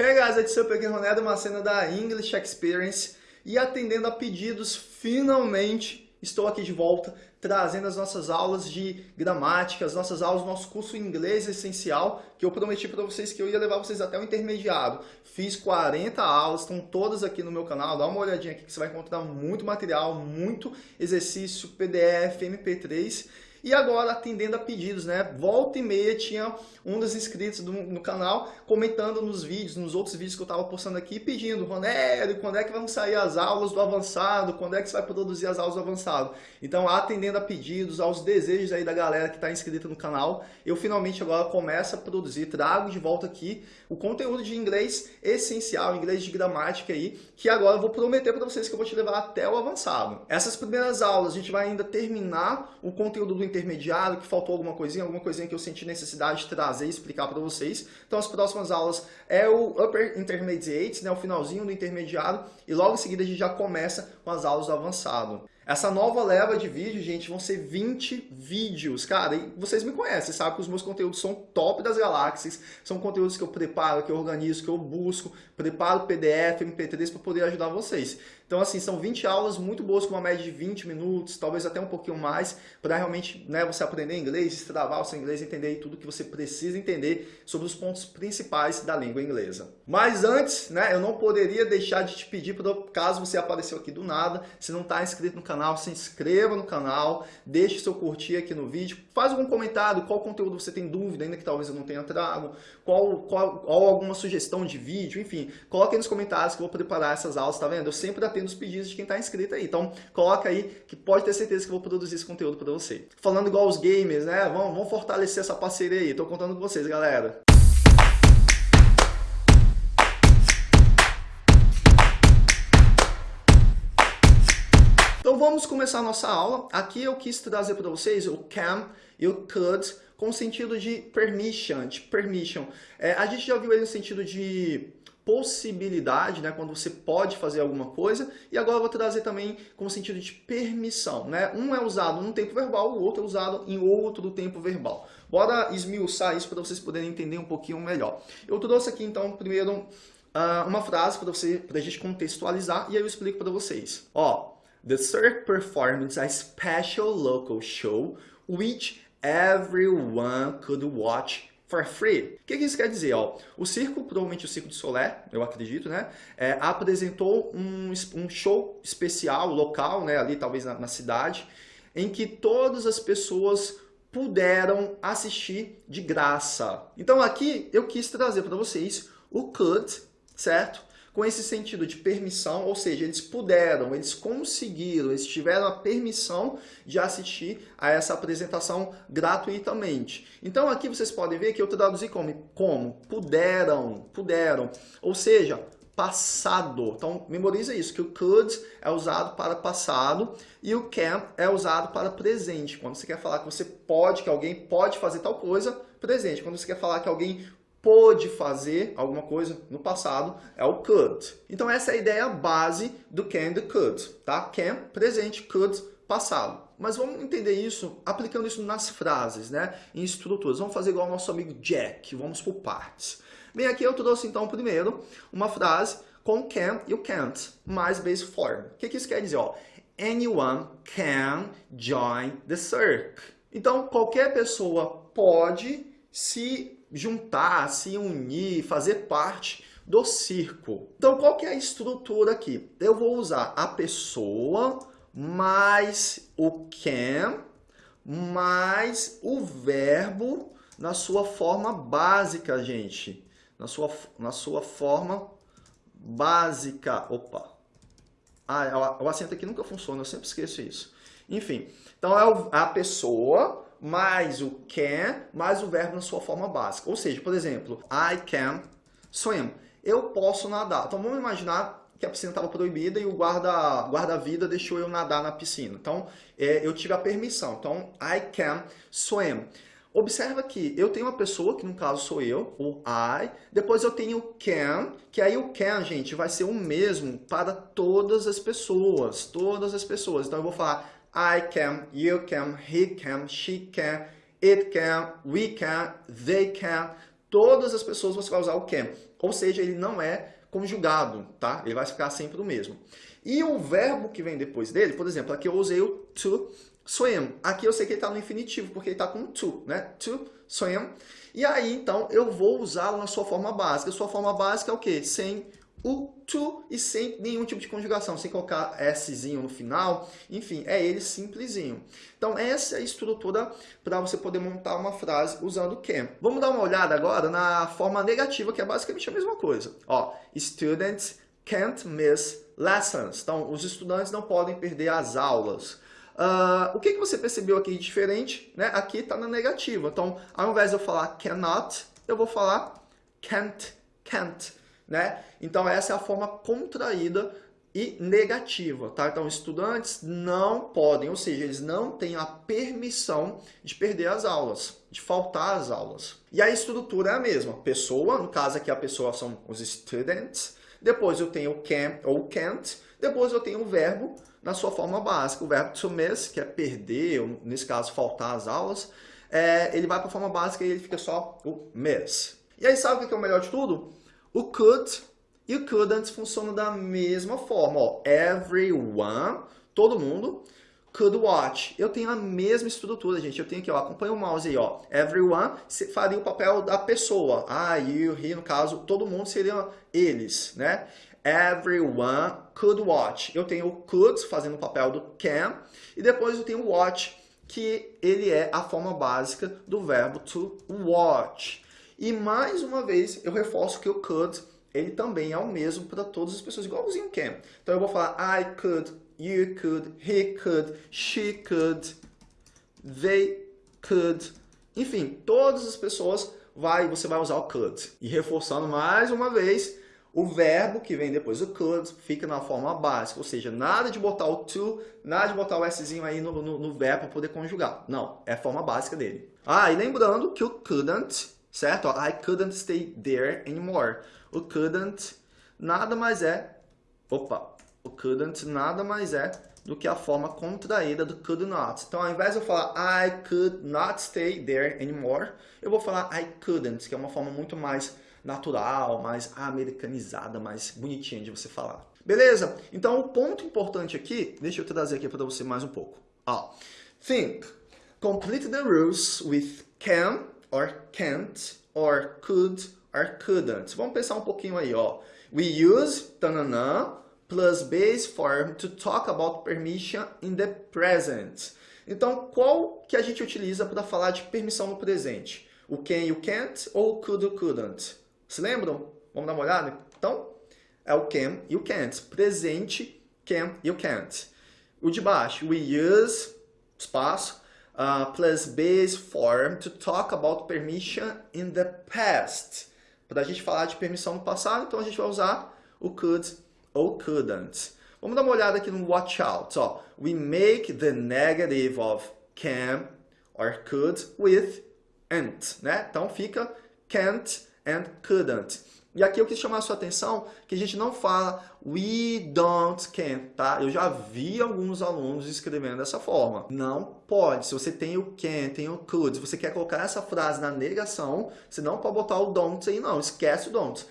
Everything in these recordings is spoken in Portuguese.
Hey guys, it's Super aqui Ronaldo, uma cena da English Experience. E atendendo a pedidos, finalmente estou aqui de volta trazendo as nossas aulas de gramática, as nossas aulas nosso curso Inglês Essencial, que eu prometi para vocês que eu ia levar vocês até o intermediário. Fiz 40 aulas, estão todas aqui no meu canal, dá uma olhadinha aqui que você vai encontrar muito material, muito exercício, PDF, MP3 e agora atendendo a pedidos, né? Volta e meia tinha um dos inscritos do, no canal comentando nos vídeos, nos outros vídeos que eu estava postando aqui, pedindo, Ronélio, quando é que vão sair as aulas do avançado? Quando é que você vai produzir as aulas do avançado? Então, atendendo a pedidos, aos desejos aí da galera que está inscrita no canal, eu finalmente agora começo a produzir, trago de volta aqui o conteúdo de inglês essencial, inglês de gramática aí, que agora eu vou prometer para vocês que eu vou te levar até o avançado. Essas primeiras aulas, a gente vai ainda terminar o conteúdo do intermediário, que faltou alguma coisinha, alguma coisinha que eu senti necessidade de trazer e explicar para vocês. Então as próximas aulas é o Upper Intermediate, né, o finalzinho do intermediário, e logo em seguida a gente já começa com as aulas do avançado. Essa nova leva de vídeo, gente, vão ser 20 vídeos, cara, e vocês me conhecem, sabem que os meus conteúdos são top das galáxias, são conteúdos que eu preparo, que eu organizo, que eu busco, preparo PDF, MP3 para poder ajudar vocês. Então, assim, são 20 aulas muito boas, com uma média de 20 minutos, talvez até um pouquinho mais, para realmente né, você aprender inglês, destravar o seu inglês, entender tudo que você precisa entender sobre os pontos principais da língua inglesa. Mas antes, né, eu não poderia deixar de te pedir, caso você apareceu aqui do nada, se não está inscrito no canal, se inscreva no canal, deixe seu curtir aqui no vídeo, faz algum comentário, qual conteúdo você tem dúvida, ainda que talvez eu não tenha trago, qual, qual, qual alguma sugestão de vídeo, enfim, coloque aí nos comentários que eu vou preparar essas aulas, tá vendo? Eu sempre atendo os pedidos de quem está inscrito aí. Então, coloca aí que pode ter certeza que eu vou produzir esse conteúdo para você. Falando igual os gamers, né? Vamos, vamos fortalecer essa parceria aí. Tô contando com vocês, galera. Então vamos começar a nossa aula. Aqui eu quis trazer para vocês o can e o could com o sentido de permission, de permission. É, a gente já viu ele no sentido de possibilidade, né, quando você pode fazer alguma coisa, e agora eu vou trazer também com sentido de permissão. Né? Um é usado num tempo verbal, o outro é usado em outro tempo verbal. Bora esmiuçar isso para vocês poderem entender um pouquinho melhor. Eu trouxe aqui então primeiro uh, uma frase para você, para a gente contextualizar, e aí eu explico para vocês. Ó, The Cirque performed a special local show which everyone could watch for free. O que, que isso quer dizer? Ó? O circo, provavelmente o Circo de Solé, eu acredito, né? É, apresentou um, um show especial, local, né? ali talvez na, na cidade, em que todas as pessoas puderam assistir de graça. Então aqui eu quis trazer para vocês o could, certo? Com esse sentido de permissão, ou seja, eles puderam, eles conseguiram, eles tiveram a permissão de assistir a essa apresentação gratuitamente. Então aqui vocês podem ver que eu traduzi como, como puderam, puderam, ou seja, passado. Então, memoriza isso, que o could é usado para passado e o can é usado para presente. Quando você quer falar que você pode, que alguém pode fazer tal coisa, presente. Quando você quer falar que alguém pôde fazer alguma coisa no passado é o could. Então essa é a ideia base do can do could, tá? Can, presente, could, passado. Mas vamos entender isso aplicando isso nas frases, né? Em estruturas. Vamos fazer igual ao nosso amigo Jack, vamos por partes. Bem, aqui eu trouxe então primeiro uma frase com can e o can't, mais base form. O que, que isso quer dizer? Ó, Anyone can join the circle. Então, qualquer pessoa pode se juntar, se unir, fazer parte do circo. Então, qual que é a estrutura aqui? Eu vou usar a pessoa mais o can mais o verbo na sua forma básica, gente. Na sua, na sua forma básica. Opa. Ah, o acento aqui nunca funciona, eu sempre esqueço isso. Enfim, então é a pessoa mais o can, mais o verbo na sua forma básica. Ou seja, por exemplo, I can swim. Eu posso nadar. Então vamos imaginar que a piscina estava proibida e o guarda-vida guarda deixou eu nadar na piscina. Então é, eu tive a permissão. Então I can swim. Observa que eu tenho uma pessoa, que no caso sou eu, o I, depois eu tenho o can, que aí o can, gente, vai ser o mesmo para todas as pessoas, todas as pessoas. Então eu vou falar I can, you can, he can, she can, it can, we can, they can. Todas as pessoas você vai usar o can. ou seja, ele não é conjugado, tá? Ele vai ficar sempre o mesmo. E o verbo que vem depois dele, por exemplo, aqui eu usei o to swim. Aqui eu sei que ele está no infinitivo, porque ele está com to, né? To swim. E aí, então, eu vou usá-lo na sua forma básica. Sua forma básica é o quê? Sem o to e sem nenhum tipo de conjugação, sem colocar szinho no final, enfim, é ele simplesinho. Então essa é a estrutura para você poder montar uma frase usando can. Vamos dar uma olhada agora na forma negativa, que é basicamente a mesma coisa. Ó, students can't miss lessons. Então, os estudantes não podem perder as aulas. Uh, o que, que você percebeu aqui de diferente? Né? Aqui está na negativa. Então, ao invés de eu falar cannot, eu vou falar can't, can't né? Então essa é a forma contraída e negativa, tá? Então estudantes não podem, ou seja, eles não têm a permissão de perder as aulas, de faltar às aulas. E a estrutura é a mesma, pessoa, no caso aqui a pessoa são os students, depois eu tenho can ou can't, depois eu tenho o verbo na sua forma básica, o verbo to miss, que é perder, ou nesse caso faltar às aulas, é, ele vai para a forma básica e ele fica só o miss. E aí sabe o que é o melhor de tudo? O could e o couldn't funcionam da mesma forma. Ó. Everyone, todo mundo, could watch. Eu tenho a mesma estrutura, gente. Eu tenho aqui, ó, acompanha o mouse aí, ó. Everyone faria o papel da pessoa. Ah, you, he, no caso, todo mundo seriam eles, né? Everyone could watch. Eu tenho o could fazendo o papel do can. E depois eu tenho watch, que ele é a forma básica do verbo to watch. E mais uma vez, eu reforço que o could, ele também é o mesmo para todas as pessoas, igualzinho can. Então eu vou falar I could, you could, he could, she could, they could. Enfim, todas as pessoas vai, você vai usar o could. E reforçando mais uma vez, o verbo que vem depois do could fica na forma básica, ou seja, nada de botar o to, nada de botar o szinho aí no, no, no verbo para poder conjugar. Não, é a forma básica dele. Ah, e lembrando que o couldn't certo? I couldn't stay there anymore. O couldn't nada mais é, opa, o couldn't nada mais é do que a forma contraída do could not. Então, ao invés de eu falar I could not stay there anymore, eu vou falar I couldn't, que é uma forma muito mais natural, mais americanizada, mais bonitinha de você falar. Beleza? Então, o ponto importante aqui, deixa eu trazer aqui para você mais um pouco. Ó, think. Complete the rules with can or can't, or could, or couldn't. Vamos pensar um pouquinho aí, ó. We use tanana plus base form to talk about permission in the present. Então, qual que a gente utiliza para falar de permissão no presente? O can e o can't ou o could e o couldn't? Se lembram? Vamos dar uma olhada? Então, é o can e o can't. Presente, can e o can't. O de baixo, we use, espaço, uh, plus base form to talk about permission in the past. Para a gente falar de permissão no passado, então a gente vai usar o could ou couldn't. Vamos dar uma olhada aqui no watch out. Ó. We make the negative of can or could with and. Né? Então fica can't and couldn't. E aqui eu quis chamar a sua atenção que a gente não fala we don't can, tá? Eu já vi alguns alunos escrevendo dessa forma. Não pode. Se você tem o can, tem o could, se você quer colocar essa frase na negação, você não pode botar o don't aí não. Esquece o don't.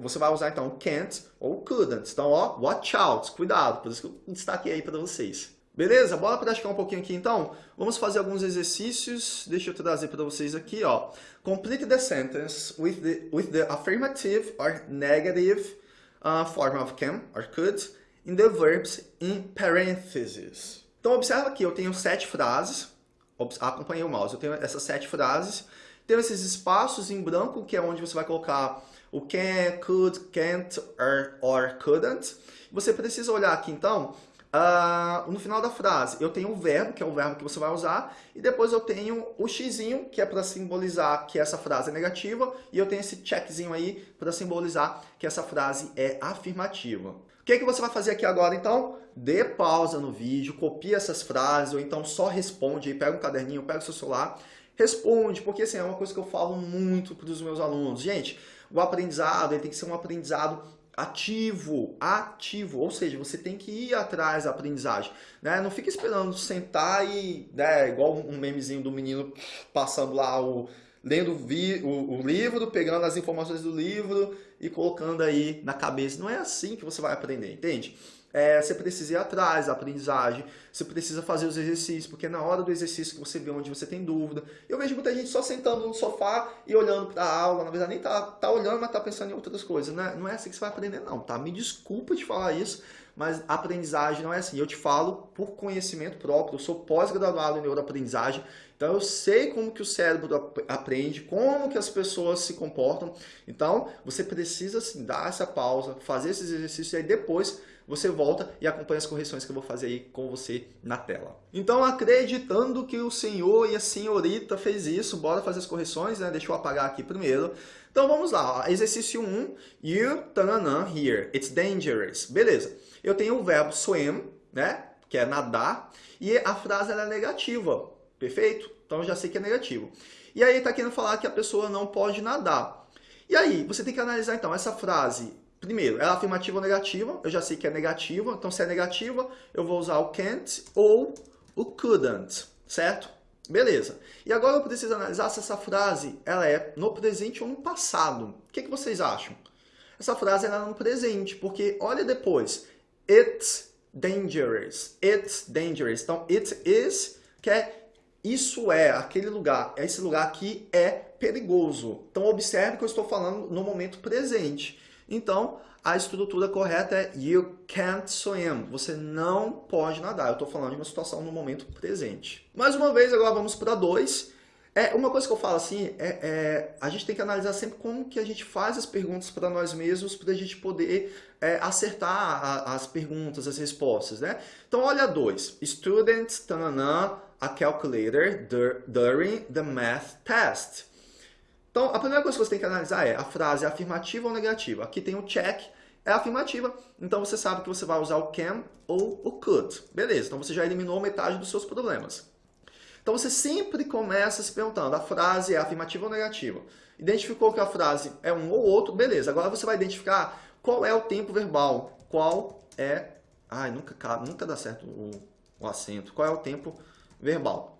Você vai usar então can't ou couldn't. Então, ó, watch out, cuidado. Por isso que eu destaquei aí para vocês. Beleza? Bora praticar um pouquinho aqui então? Vamos fazer alguns exercícios. Deixa eu trazer para vocês aqui, ó. Complete the sentence with the, with the affirmative or negative uh, form of can or could in the verbs in parentheses. Então observa aqui, eu tenho sete frases. Acompanhei o mouse. Eu tenho essas sete frases. Tenho esses espaços em branco, que é onde você vai colocar o can, could, can't or, or couldn't. Você precisa olhar aqui então Uh, no final da frase, eu tenho o verbo, que é o verbo que você vai usar, e depois eu tenho o xizinho, que é para simbolizar que essa frase é negativa, e eu tenho esse checkzinho aí para simbolizar que essa frase é afirmativa. O que, é que você vai fazer aqui agora, então? Dê pausa no vídeo, copia essas frases, ou então só responde aí, pega um caderninho, pega o seu celular, responde, porque assim, é uma coisa que eu falo muito para os meus alunos. Gente, o aprendizado ele tem que ser um aprendizado ativo, ativo, ou seja, você tem que ir atrás da aprendizagem, né? Não fica esperando sentar e, né, igual um memezinho do menino passando lá o lendo o, o, o livro, pegando as informações do livro e colocando aí na cabeça. Não é assim que você vai aprender, entende? É, você precisa ir atrás da aprendizagem, você precisa fazer os exercícios, porque na hora do exercício que você vê onde você tem dúvida. Eu vejo muita gente só sentando no sofá e olhando para a aula, na verdade nem tá, tá olhando, mas tá pensando em outras coisas. Né? Não é assim que você vai aprender não, tá? Me desculpa de falar isso, mas aprendizagem não é assim. Eu te falo por conhecimento próprio, eu sou pós-graduado em neuroaprendizagem, então eu sei como que o cérebro aprende, como que as pessoas se comportam. Então você precisa assim, dar essa pausa, fazer esses exercícios e aí depois você volta e acompanha as correções que eu vou fazer aí com você na tela. Então, acreditando que o senhor e a senhorita fez isso, bora fazer as correções, né? Deixa eu apagar aqui primeiro. Então, vamos lá. Exercício 1. You, tananã, here. It's dangerous. Beleza. Eu tenho o verbo swim, né? Que é nadar. E a frase é negativa. Perfeito? Então, eu já sei que é negativo. E aí, está querendo falar que a pessoa não pode nadar. E aí, você tem que analisar, então, essa frase Primeiro, ela é afirmativa ou negativa? Eu já sei que é negativa, então se é negativa, eu vou usar o can't ou o couldn't, certo? Beleza. E agora eu preciso analisar se essa frase ela é no presente ou no passado. O que, que vocês acham? Essa frase ela é no presente, porque olha depois. It's dangerous. It's dangerous. Então, it is, que é isso é, aquele lugar, esse lugar aqui é perigoso. Então, observe que eu estou falando no momento presente. Então, a estrutura correta é you can't swim. Você não pode nadar. Eu estou falando de uma situação no momento presente. Mais uma vez, agora vamos para dois. É, uma coisa que eu falo assim, é, é, a gente tem que analisar sempre como que a gente faz as perguntas para nós mesmos para a gente poder é, acertar a, as perguntas, as respostas, né? Então, olha dois. Students, tanana, a calculator during the math test. Então, a primeira coisa que você tem que analisar é a frase afirmativa ou negativa. Aqui tem o check, é afirmativa, então você sabe que você vai usar o can ou o could. Beleza, então você já eliminou metade dos seus problemas. Então você sempre começa se perguntando, a frase é afirmativa ou negativa? Identificou que a frase é um ou outro, beleza. Agora você vai identificar qual é o tempo verbal, qual é... Ai, nunca, nunca dá certo o, o acento. Qual é o tempo verbal?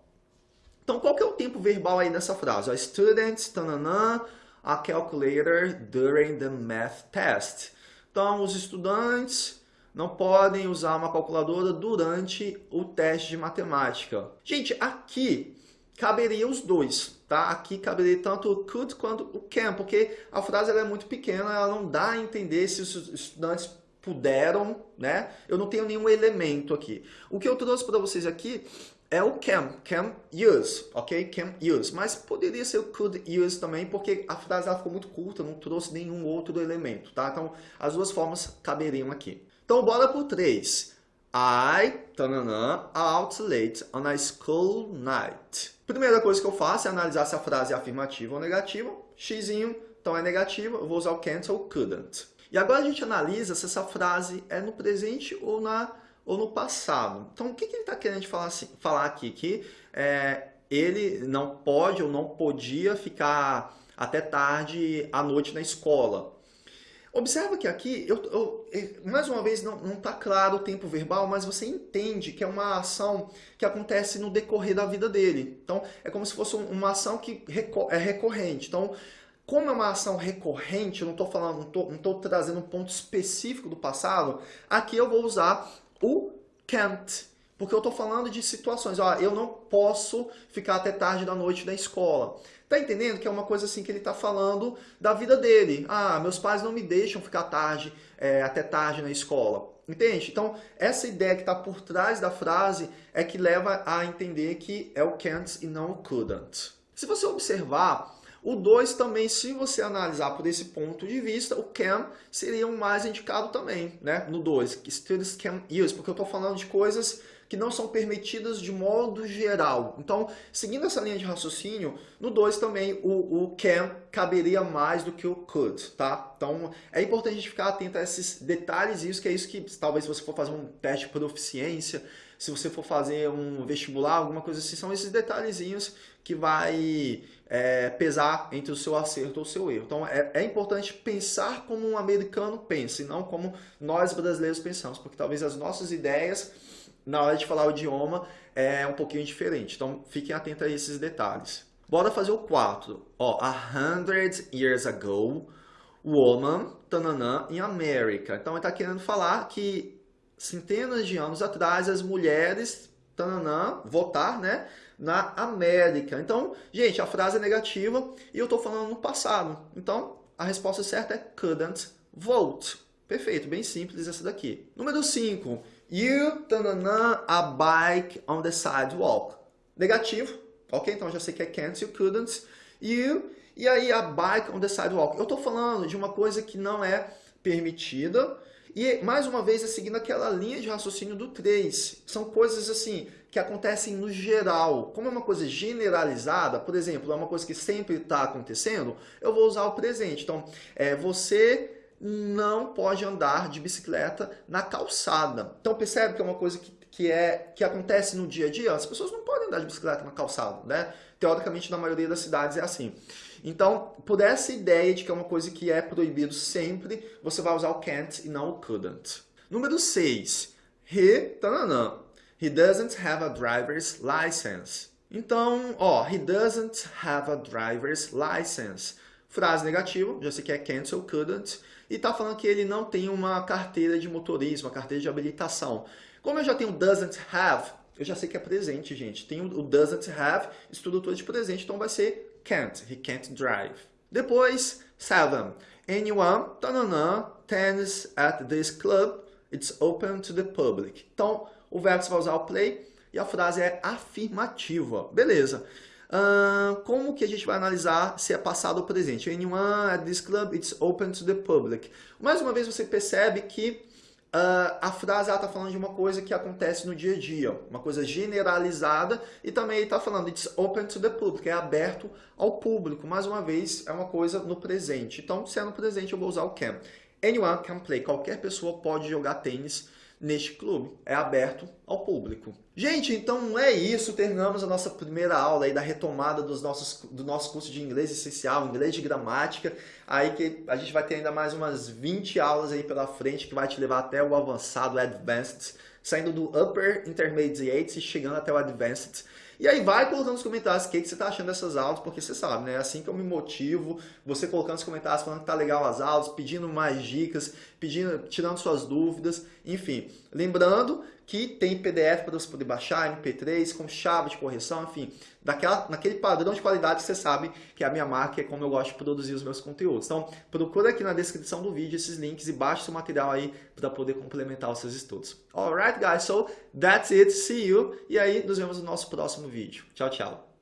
Então, qual que é o tempo verbal aí nessa frase? A students, tananã, a calculator during the math test. Então, os estudantes não podem usar uma calculadora durante o teste de matemática. Gente, aqui caberia os dois, tá? Aqui caberia tanto o could quanto o can, porque a frase é muito pequena, ela não dá a entender se os estudantes puderam, né? Eu não tenho nenhum elemento aqui. O que eu trouxe para vocês aqui é o can, can use, ok? Can use, mas poderia ser o could use também, porque a frase ficou muito curta, não trouxe nenhum outro elemento, tá? Então, as duas formas caberiam aqui. Então, bora pro 3. I, tananã, out late on a school night. Primeira coisa que eu faço é analisar se a frase é afirmativa ou negativa. Xzinho, então é negativa, eu vou usar o can't ou couldn't. E agora a gente analisa se essa frase é no presente ou na ou no passado. Então, o que, que ele está querendo falar, assim, falar aqui? Que é, ele não pode ou não podia ficar até tarde à noite na escola. Observa que aqui, eu, eu, mais uma vez, não está claro o tempo verbal, mas você entende que é uma ação que acontece no decorrer da vida dele. Então, é como se fosse uma ação que é recorrente. Então, como é uma ação recorrente, eu não estou falando, não estou trazendo um ponto específico do passado, aqui eu vou usar o can't. Porque eu estou falando de situações, ó, eu não posso ficar até tarde da noite na escola. Tá entendendo que é uma coisa assim que ele está falando da vida dele. Ah, meus pais não me deixam ficar tarde, é, até tarde na escola. Entende? Então, essa ideia que está por trás da frase é que leva a entender que é o can't e não o couldn't. Se você observar, o 2 também, se você analisar por esse ponto de vista, o can seria o mais indicado também, né? No 2, students can use, porque eu estou falando de coisas que não são permitidas de modo geral. Então, seguindo essa linha de raciocínio, no 2 também o, o can caberia mais do que o could, tá? Então, é importante a gente ficar atento a esses detalhes, isso que é isso que talvez você for fazer um teste de proficiência, se você for fazer um vestibular, alguma coisa assim, são esses detalhezinhos que vai é, pesar entre o seu acerto ou o seu erro. Então é, é, importante pensar como um americano pensa e não como nós brasileiros pensamos, porque talvez as nossas ideias na hora de falar o idioma é um pouquinho diferente. Então fiquem atentos a esses detalhes. Bora fazer o 4. Ó, a hundred years ago, woman, tananã, in America. Então ele está querendo falar que centenas de anos atrás as mulheres, tananã, votar, né? Na América. Então, gente, a frase é negativa e eu estou falando no passado. Então, a resposta certa é couldn't vote. Perfeito, bem simples essa daqui. Número 5. You, tananã, a bike on the sidewalk. Negativo, ok? Então já sei que é can't, you couldn't. You, e aí a bike on the sidewalk. Eu estou falando de uma coisa que não é permitida. E, mais uma vez, é seguindo aquela linha de raciocínio do 3. São coisas assim que acontecem no geral. Como é uma coisa generalizada, por exemplo, é uma coisa que sempre está acontecendo, eu vou usar o presente. Então, é, você não pode andar de bicicleta na calçada. Então percebe que é uma coisa que, que, é, que acontece no dia a dia? As pessoas não podem andar de bicicleta na calçada, né? Teoricamente, na maioria das cidades é assim. Então, por essa ideia de que é uma coisa que é proibido sempre, você vai usar o can't e não o couldn't. Número 6. He, tananã. He doesn't have a driver's license. Então, ó, he doesn't have a driver's license. Frase negativa, já sei que é can't ou couldn't e está falando que ele não tem uma carteira de motorismo, uma carteira de habilitação. Como eu já tenho doesn't have, eu já sei que é presente, gente. Tem o doesn't have, estrutura de presente, então vai ser can't, he can't drive. Depois, seven. Anyone, tananã, tennis at this club, it's open to the public. Então, o verbo vai usar o play e a frase é afirmativa. Beleza. Uh, como que a gente vai analisar se é passado ou presente? Anyone at this club, it's open to the public. Mais uma vez você percebe que uh, a frase está falando de uma coisa que acontece no dia a dia, uma coisa generalizada, e também está falando it's open to the public, é aberto ao público. Mais uma vez, é uma coisa no presente. Então, se é no presente, eu vou usar o can. Anyone can play. Qualquer pessoa pode jogar tênis neste clube. É aberto ao público. Gente, então é isso. Terminamos a nossa primeira aula aí da retomada dos nossos, do nosso curso de inglês essencial, inglês de gramática. Aí que a gente vai ter ainda mais umas 20 aulas aí pela frente que vai te levar até o avançado, advanced, saindo do upper intermediate e chegando até o advanced. E aí vai colocando nos comentários o que, que você está achando dessas aulas, porque você sabe, né? É assim que eu me motivo, você colocando nos comentários falando que tá legal as aulas, pedindo mais dicas, pedindo, tirando suas dúvidas, enfim. Lembrando que tem PDF para você poder baixar, MP3, com chave de correção, enfim, daquela, naquele padrão de qualidade que você sabe que é a minha marca, é como eu gosto de produzir os meus conteúdos. Então, procura aqui na descrição do vídeo esses links e baixe seu material aí para poder complementar os seus estudos. Alright, guys, so that's it, see you, e aí nos vemos no nosso próximo vídeo. Tchau, tchau.